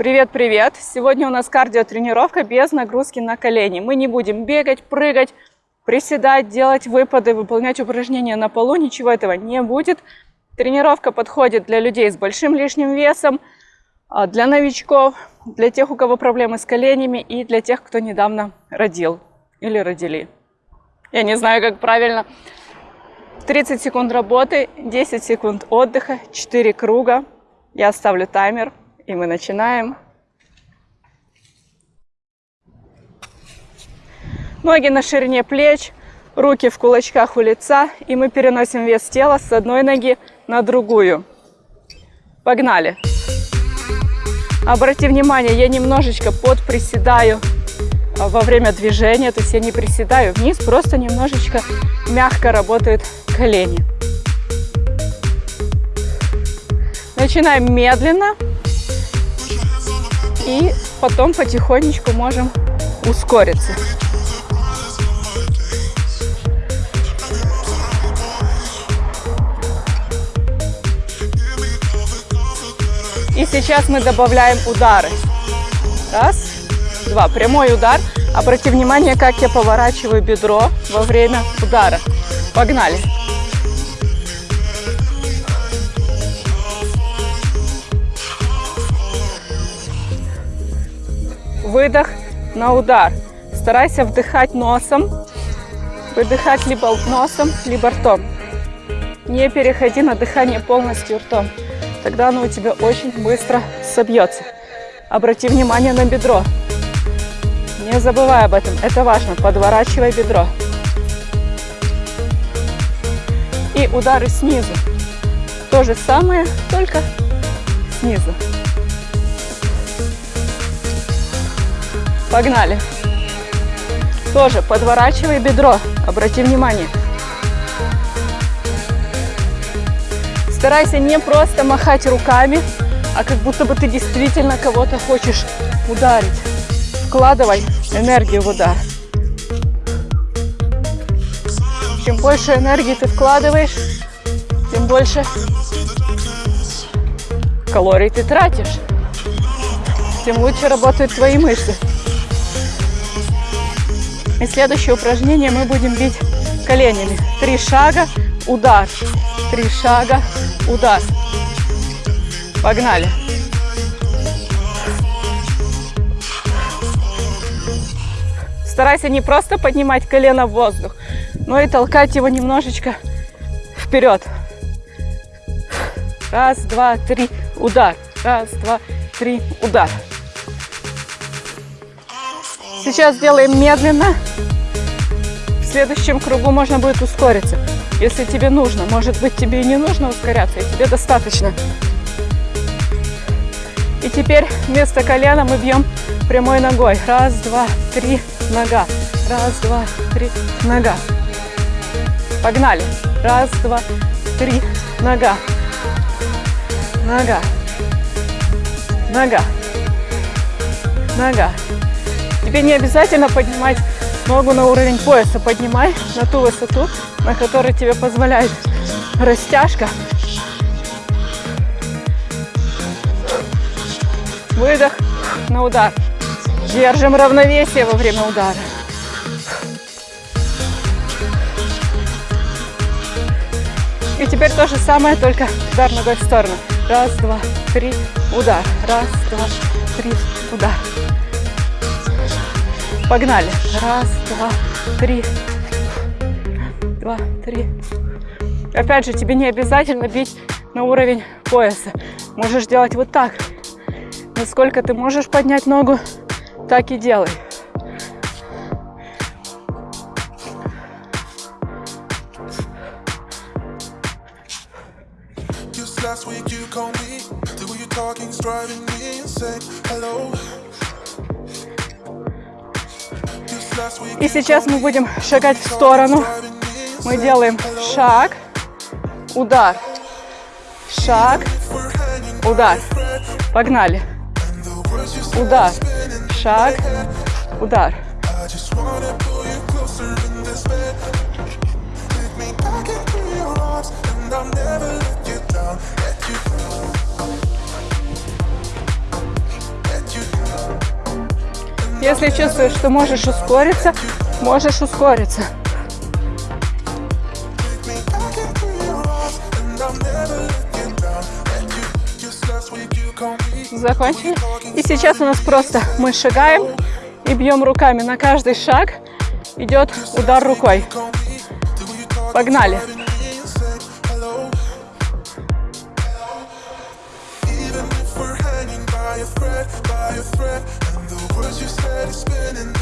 Привет-привет! Сегодня у нас кардиотренировка без нагрузки на колени. Мы не будем бегать, прыгать, приседать, делать выпады, выполнять упражнения на полу. Ничего этого не будет. Тренировка подходит для людей с большим лишним весом, а, для новичков, для тех, у кого проблемы с коленями и для тех, кто недавно родил или родили. Я не знаю, как правильно. 30 секунд работы, 10 секунд отдыха, 4 круга. Я ставлю таймер. И мы начинаем. Ноги на ширине плеч, руки в кулачках у лица. И мы переносим вес тела с одной ноги на другую. Погнали. Обрати внимание, я немножечко подприседаю во время движения. То есть я не приседаю вниз, просто немножечко мягко работают колени. Начинаем медленно. И потом потихонечку можем ускориться. И сейчас мы добавляем удары. Раз, два. Прямой удар. Обрати внимание, как я поворачиваю бедро во время удара. Погнали. Выдох на удар. Старайся вдыхать носом, выдыхать либо носом, либо ртом. Не переходи на дыхание полностью ртом. Тогда оно у тебя очень быстро собьется. Обрати внимание на бедро. Не забывай об этом, это важно. Подворачивай бедро. И удары снизу. То же самое, только снизу. Погнали. Тоже подворачивай бедро. Обрати внимание. Старайся не просто махать руками, а как будто бы ты действительно кого-то хочешь ударить. Вкладывай энергию в удар. Чем больше энергии ты вкладываешь, тем больше калорий ты тратишь, тем лучше работают твои мышцы. И следующее упражнение мы будем бить коленями. Три шага, удар. Три шага, удар. Погнали. Старайся не просто поднимать колено в воздух, но и толкать его немножечко вперед. Раз, два, три, удар. Раз, два, три, удар. Сейчас делаем медленно. В следующем кругу можно будет ускориться. Если тебе нужно, может быть тебе и не нужно ускоряться, и тебе достаточно. И теперь вместо колена мы бьем прямой ногой. Раз, два, три, нога. Раз, два, три, нога. Погнали. Раз, два, три, нога. Нога. Нога. Нога. Тебе не обязательно поднимать ногу на уровень пояса. Поднимай на ту высоту, на которой тебе позволяет растяжка. Выдох на удар. Держим равновесие во время удара. И теперь то же самое, только удар ногой в сторону. Раз, два, три, удар. Раз, два, три, удар. Погнали. Раз, два, три. Два, три. Опять же, тебе не обязательно бить на уровень пояса. Можешь делать вот так. Насколько ты можешь поднять ногу, так и делай. last week you called me The way you're talking's driving me insane Hello И сейчас мы будем шагать в сторону. Мы делаем шаг, удар, шаг, удар. Погнали. Удар, шаг, удар. Если чувствуешь, что можешь ускориться, можешь ускориться. Закончили. И сейчас у нас просто мы шагаем и бьем руками. На каждый шаг идет удар рукой. Погнали.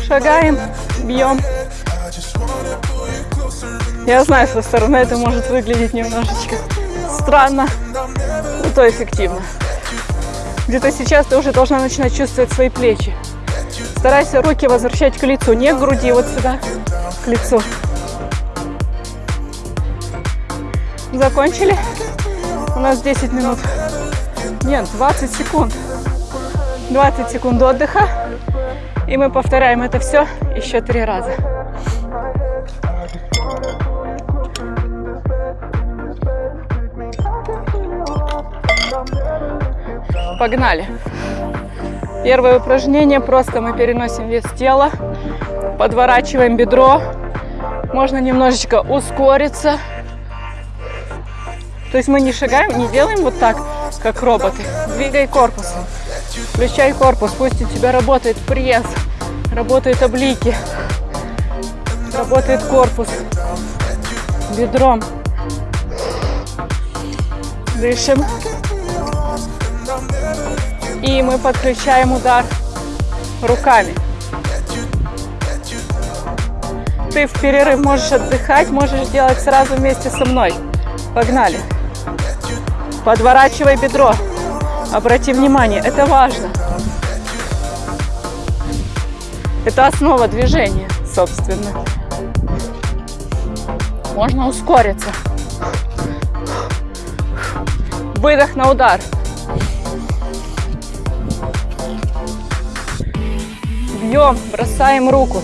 Шагаем, бьем. Я знаю, со стороны это может выглядеть немножечко странно, но то эффективно. Где-то сейчас ты уже должна начинать чувствовать свои плечи. Старайся руки возвращать к лицу, не к груди, вот сюда, к лицу. Закончили? У нас 10 минут. Нет, 20 секунд. 20 секунд отдыха. И мы повторяем это все еще три раза. Погнали. Первое упражнение. Просто мы переносим вес тела, подворачиваем бедро. Можно немножечко ускориться. То есть мы не шагаем, не делаем вот так, как роботы. Двигай корпусом. Включай корпус, пусть у тебя работает пресс, работают облики, работает корпус бедром. Дышим. И мы подключаем удар руками. Ты в перерыв можешь отдыхать, можешь делать сразу вместе со мной. Погнали. Подворачивай бедро. Обрати внимание, это важно. Это основа движения, собственно. Можно ускориться. Выдох на удар. Бьем, бросаем руку,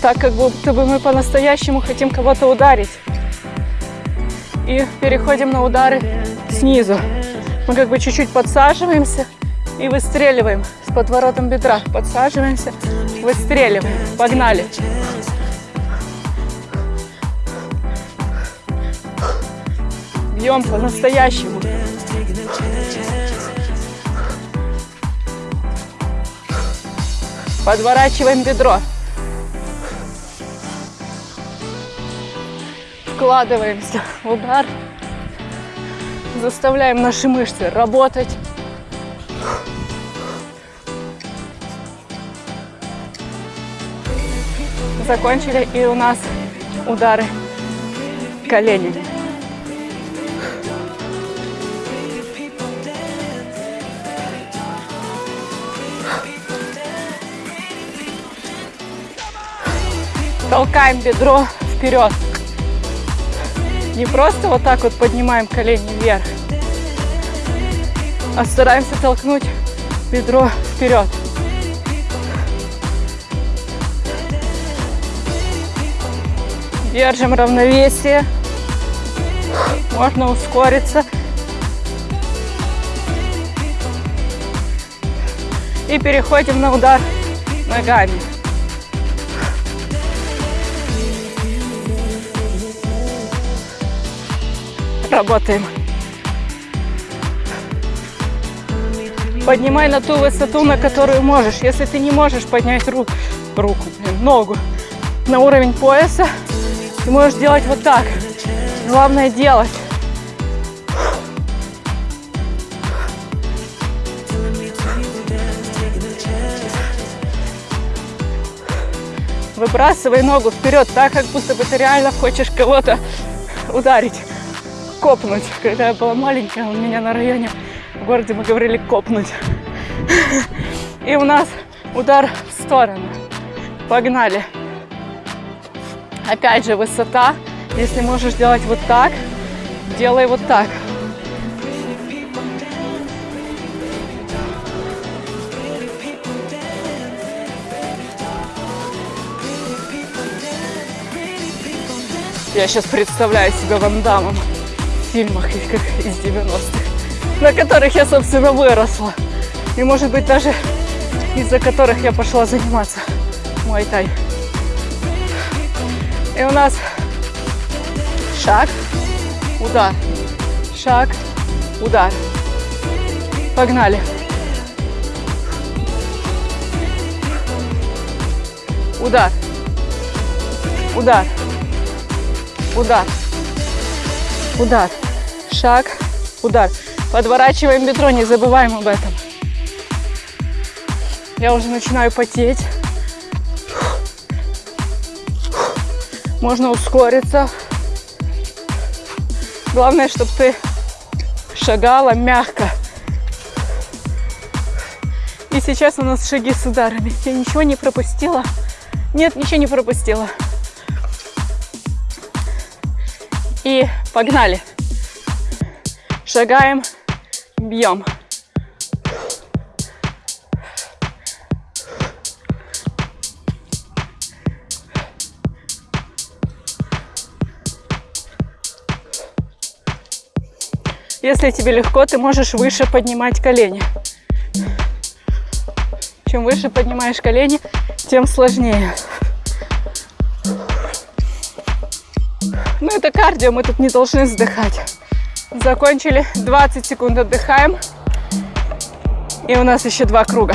так как будто бы мы по-настоящему хотим кого-то ударить. И переходим на удары снизу. Мы как бы чуть-чуть подсаживаемся и выстреливаем с подворотом бедра. Подсаживаемся, выстреливаем. Погнали. Бьем по-настоящему. Подворачиваем бедро. Вкладываемся удар заставляем наши мышцы работать. Закончили, и у нас удары коленями. Толкаем бедро вперед. Не просто вот так вот поднимаем колени вверх, а стараемся толкнуть бедро вперед. Держим равновесие. Можно ускориться. И переходим на удар ногами. Работаем. Поднимай на ту высоту, на которую можешь. Если ты не можешь поднять руку, руку, ногу на уровень пояса, ты можешь делать вот так. Главное делать. Выбрасывай ногу вперед, так как будто бы ты реально хочешь кого-то ударить копнуть. Когда я была маленькая, у меня на районе в городе мы говорили копнуть. И у нас удар в сторону. Погнали. Опять же высота. Если можешь делать вот так, делай вот так. Я сейчас представляю себя вандамом фильмах из 90-х, на которых я, собственно, выросла. И, может быть, даже из-за которых я пошла заниматься мой тай. И у нас шаг, удар, шаг, удар. Погнали. Удар. Удар. Удар. Удар. Шаг. Удар. Подворачиваем бедро, не забываем об этом. Я уже начинаю потеть. Можно ускориться. Главное, чтобы ты шагала мягко. И сейчас у нас шаги с ударами. Я ничего не пропустила. Нет, ничего не пропустила. И погнали. Шагаем, бьем. Если тебе легко, ты можешь выше поднимать колени. Чем выше поднимаешь колени, тем сложнее. Ну, это кардио, мы тут не должны вздыхать. Закончили, 20 секунд отдыхаем. И у нас еще два круга.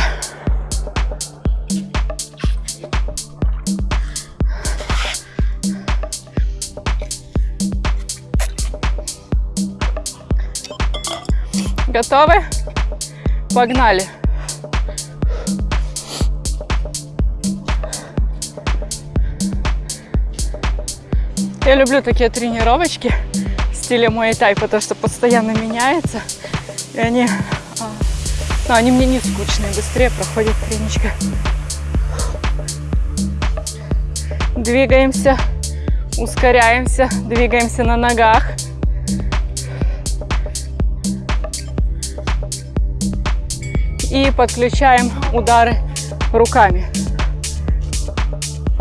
Готовы? Погнали! Я люблю такие тренировочки в стиле мой тай, потому что постоянно меняется. И они, а, ну, они мне не скучные, быстрее проходит треничка. Двигаемся, ускоряемся, двигаемся на ногах. И подключаем удары руками.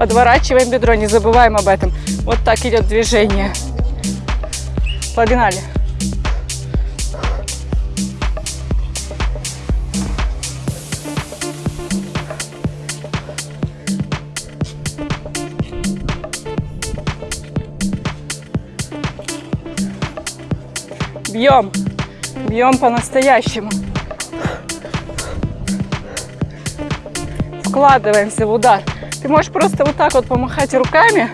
Подворачиваем бедро, не забываем об этом. Вот так идет движение. Погнали. Бьем. Бьем по-настоящему. Вкладываемся в удар. Ты можешь просто вот так вот помахать руками,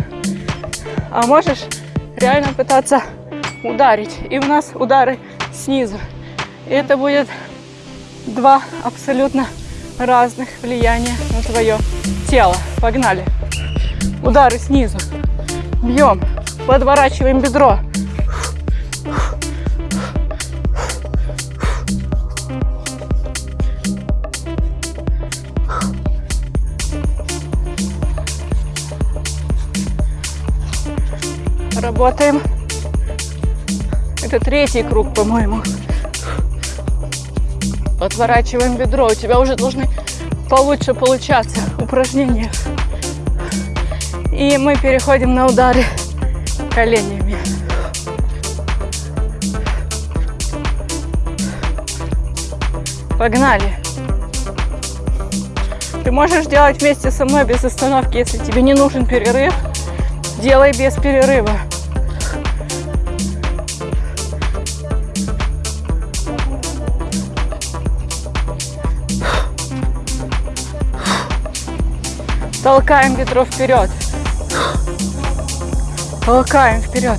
а можешь реально пытаться ударить. И у нас удары снизу. И это будет два абсолютно разных влияния на твое тело. Погнали. Удары снизу. Бьем. Подворачиваем бедро. Работаем. Это третий круг, по-моему. Отворачиваем бедро. У тебя уже должны получше получаться упражнения. И мы переходим на удары коленями. Погнали. Ты можешь делать вместе со мной без остановки, если тебе не нужен перерыв. Делай без перерыва. Толкаем бедро вперед. Толкаем вперед.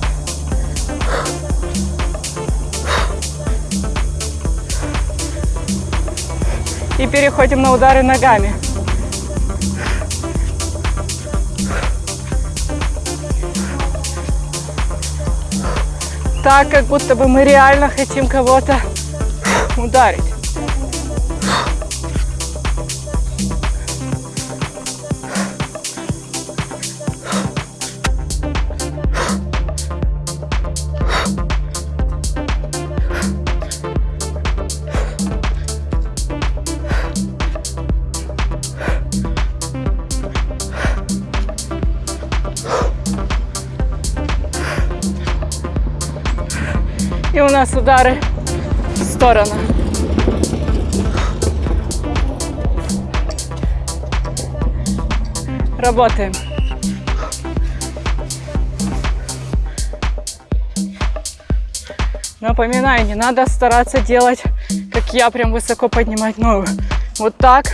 И переходим на удары ногами. Так, как будто бы мы реально хотим кого-то ударить. Удары в сторону. Работаем. Напоминаю, не надо стараться делать, как я, прям высоко поднимать ногу. Вот так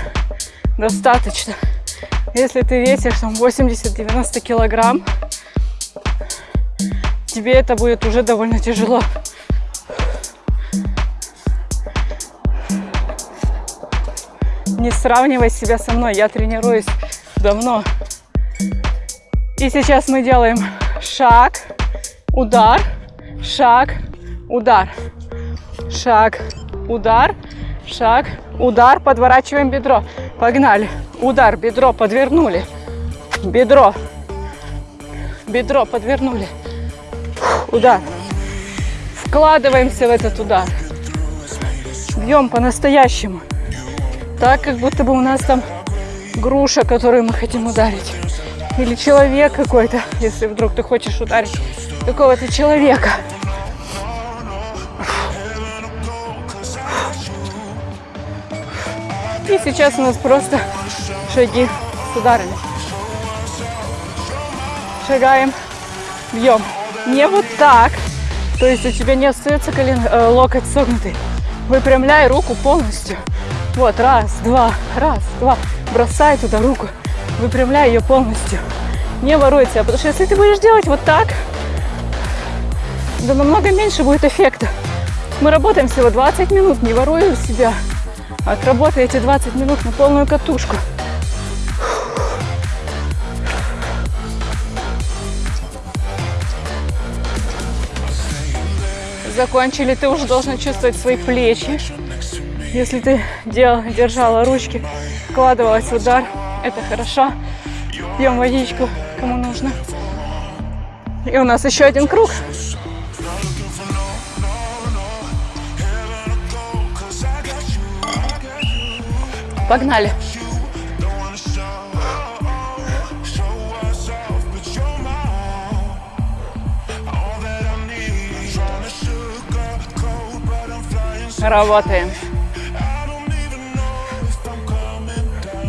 достаточно. Если ты весишь там 80-90 килограмм, тебе это будет уже довольно тяжело. Не сравнивай себя со мной, я тренируюсь давно. И сейчас мы делаем шаг, удар, шаг, удар, шаг, удар, шаг, удар, подворачиваем бедро. Погнали. Удар, бедро подвернули. Бедро. Бедро подвернули. Удар. Вкладываемся в этот удар. Бьем по-настоящему. Так, как будто бы у нас там груша, которую мы хотим ударить. Или человек какой-то, если вдруг ты хочешь ударить какого-то человека. И сейчас у нас просто шаги с ударами. Шагаем, бьем. Не вот так. То есть у тебя не остается колен, э, локоть согнутый. Выпрямляй руку полностью. Вот, раз, два, раз, два. Бросай туда руку. Выпрямляй ее полностью. Не воруй себя. Потому что если ты будешь делать вот так, да намного меньше будет эффекта. Мы работаем всего 20 минут, не воруем себя. Отработай эти 20 минут на полную катушку. Закончили, ты уже должен чувствовать свои плечи. Если ты дел, держала ручки, вкладывалась в удар, это хорошо. Пьем водичку, кому нужно. И у нас еще один круг. Погнали. Работаем.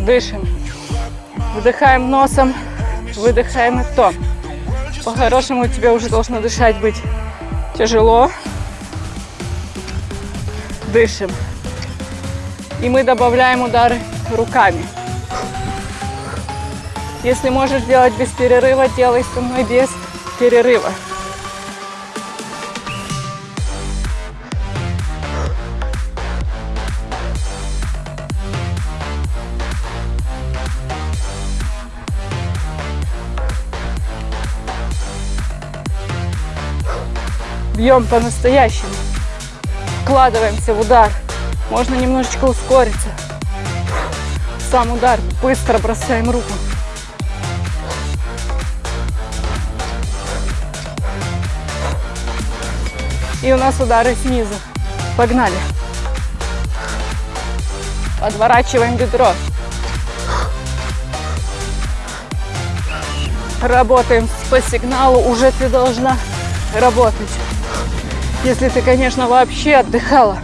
Дышим. Вдыхаем носом, выдыхаем ртом. По-хорошему тебе уже должно дышать быть тяжело. Дышим. И мы добавляем удары руками. Если можешь делать без перерыва, делай со мной без перерыва. Бьем по-настоящему. Вкладываемся в удар. Можно немножечко ускориться. Сам удар. Быстро бросаем руку. И у нас удары снизу. Погнали. Подворачиваем бедро. Работаем по сигналу. Уже ты должна работать. Если ты, конечно, вообще отдыхала.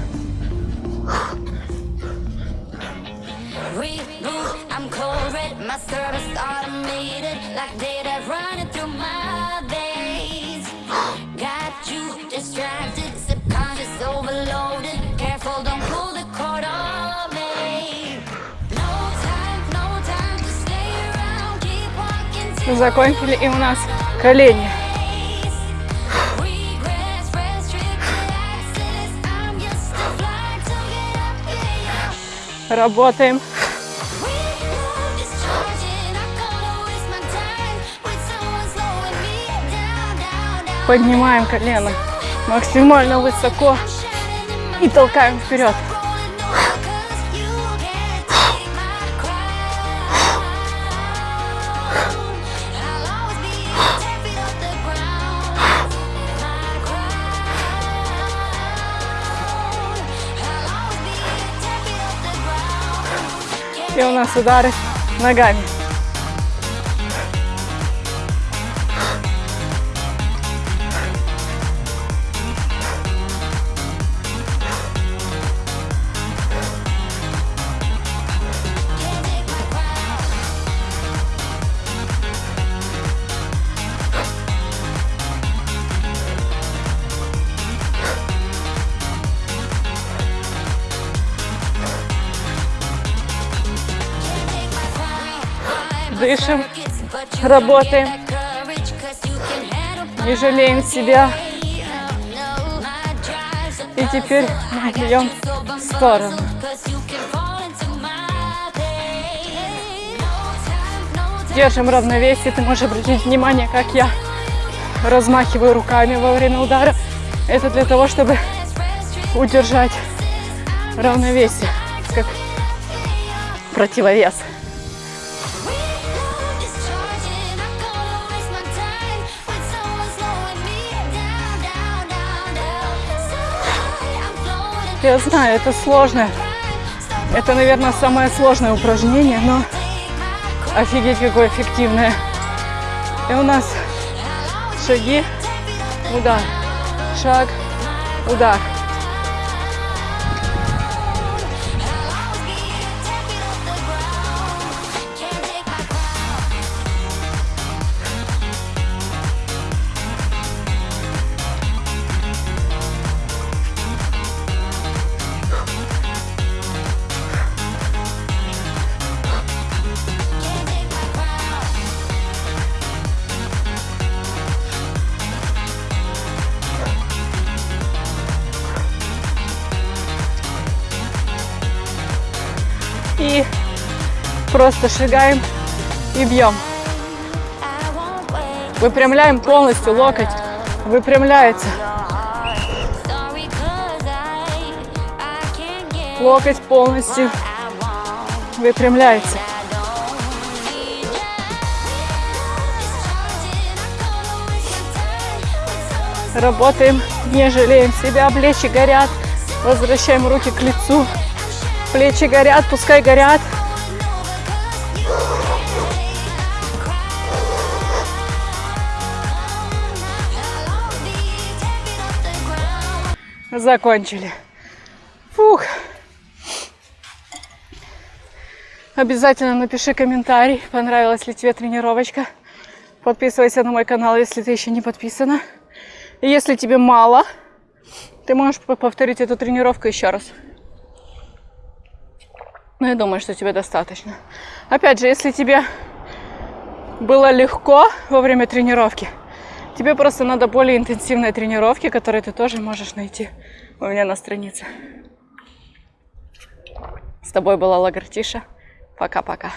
Закончили и у нас колени. Работаем. Поднимаем колено максимально высоко и толкаем вперед. И у нас удары ногами. Дышим, работаем, не жалеем себя. И теперь мы идем в сторону. Держим равновесие. Ты можешь обратить внимание, как я размахиваю руками во время удара. Это для того, чтобы удержать равновесие, как противовес. Я знаю, это сложно. Это, наверное, самое сложное упражнение, но офигеть какое эффективное. И у нас шаги, удар, шаг, удар. Просто шагаем и бьем. Выпрямляем полностью локоть. Выпрямляется. Локоть полностью выпрямляется. Работаем, не жалеем себя, плечи горят. Возвращаем руки к лицу. Плечи горят, пускай горят. Закончили. Фух. Обязательно напиши комментарий, понравилась ли тебе тренировочка. Подписывайся на мой канал, если ты еще не подписана. И если тебе мало, ты можешь повторить эту тренировку еще раз. Но я думаю, что тебе достаточно. Опять же, если тебе было легко во время тренировки, тебе просто надо более интенсивной тренировки, которые ты тоже можешь найти у меня на странице. С тобой была Лагартиша. Пока-пока.